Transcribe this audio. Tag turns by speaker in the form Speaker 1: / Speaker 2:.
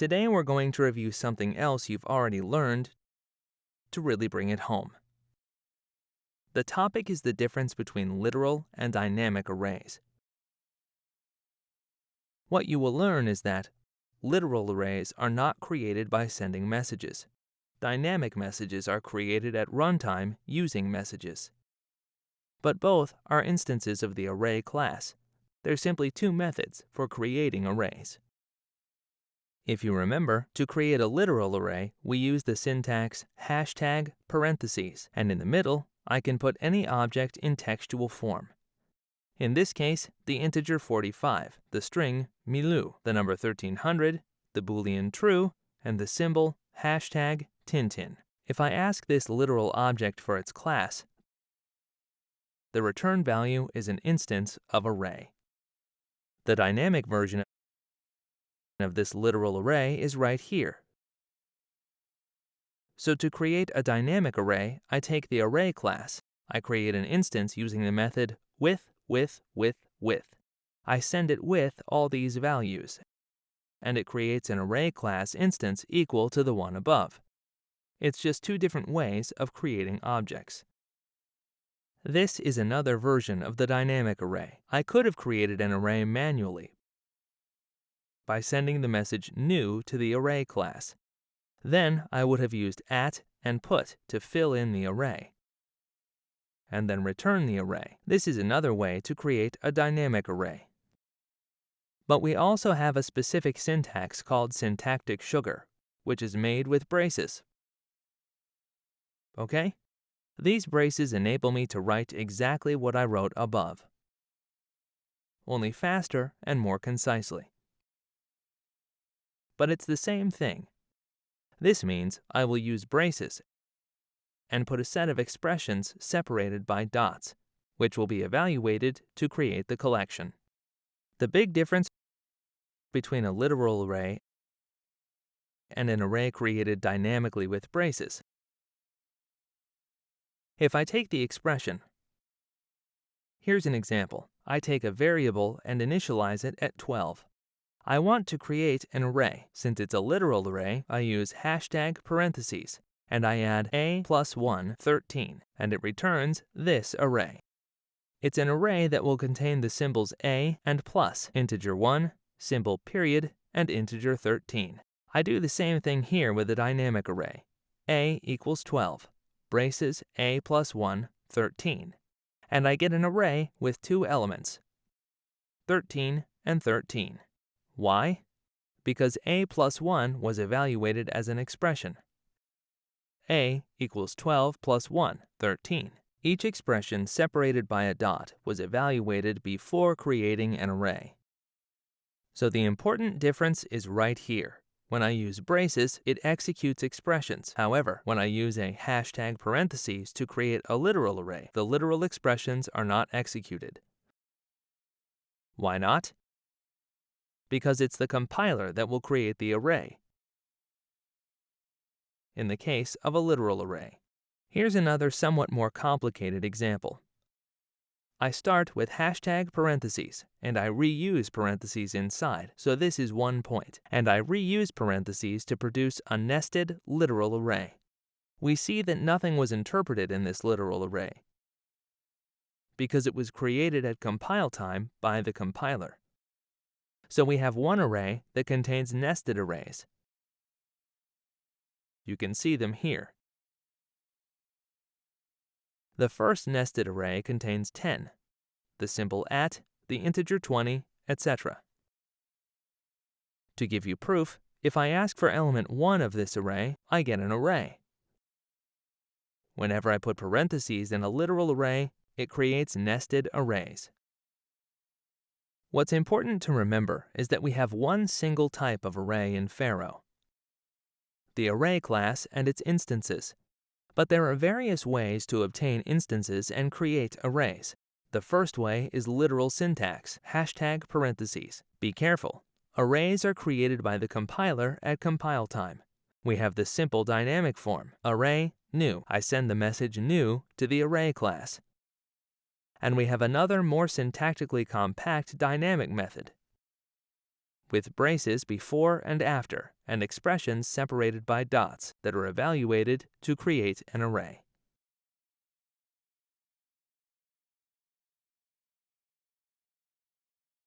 Speaker 1: Today we're going to review something else you've already learned to really bring it home. The topic is the difference between literal and dynamic arrays. What you will learn is that literal arrays are not created by sending messages. Dynamic messages are created at runtime using messages. But both are instances of the array class. They're simply two methods for creating arrays. If you remember, to create a literal array, we use the syntax hashtag parentheses, and in the middle, I can put any object in textual form. In this case, the integer 45, the string milou, the number 1300, the boolean true, and the symbol hashtag Tintin. If I ask this literal object for its class, the return value is an instance of array. The dynamic version of this literal array is right here. So to create a dynamic array, I take the array class. I create an instance using the method with, with, with, with. I send it with all these values, and it creates an array class instance equal to the one above. It's just two different ways of creating objects. This is another version of the dynamic array. I could have created an array manually, by sending the message new to the array class. Then I would have used at and put to fill in the array, and then return the array. This is another way to create a dynamic array. But we also have a specific syntax called syntactic sugar, which is made with braces. Okay? These braces enable me to write exactly what I wrote above, only faster and more concisely but it's the same thing. This means I will use braces and put a set of expressions separated by dots, which will be evaluated to create the collection. The big difference between a literal array and an array created dynamically with braces. If I take the expression, here's an example. I take a variable and initialize it at 12. I want to create an array. Since it's a literal array, I use hashtag parentheses, and I add a plus 1, 13, and it returns this array. It's an array that will contain the symbols a and plus, integer 1, symbol period, and integer 13. I do the same thing here with a dynamic array. a equals 12, braces a plus 1, 13. And I get an array with two elements, 13 and 13. Why? Because a plus 1 was evaluated as an expression. a equals 12 plus 1, 13. Each expression separated by a dot was evaluated before creating an array. So the important difference is right here. When I use braces, it executes expressions. However, when I use a hashtag parentheses to create a literal array, the literal expressions are not executed. Why not? Because it's the compiler that will create the array in the case of a literal array. Here's another somewhat more complicated example. I start with hashtag parentheses, and I reuse parentheses inside, so this is one point, and I reuse parentheses to produce a nested literal array. We see that nothing was interpreted in this literal array, because it was created at compile time by the compiler. So we have one array that contains nested arrays. You can see them here. The first nested array contains 10, the symbol at, the integer 20, etc. To give you proof, if I ask for element 1 of this array, I get an array. Whenever I put parentheses in a literal array, it creates nested arrays. What's important to remember is that we have one single type of array in Pharo, the array class and its instances. But there are various ways to obtain instances and create arrays. The first way is literal syntax, hashtag parentheses. Be careful. Arrays are created by the compiler at compile time. We have the simple dynamic form, array, new. I send the message new to the array class and we have another more syntactically compact dynamic method. with braces before and after, and expressions separated by dots that are evaluated to create an array.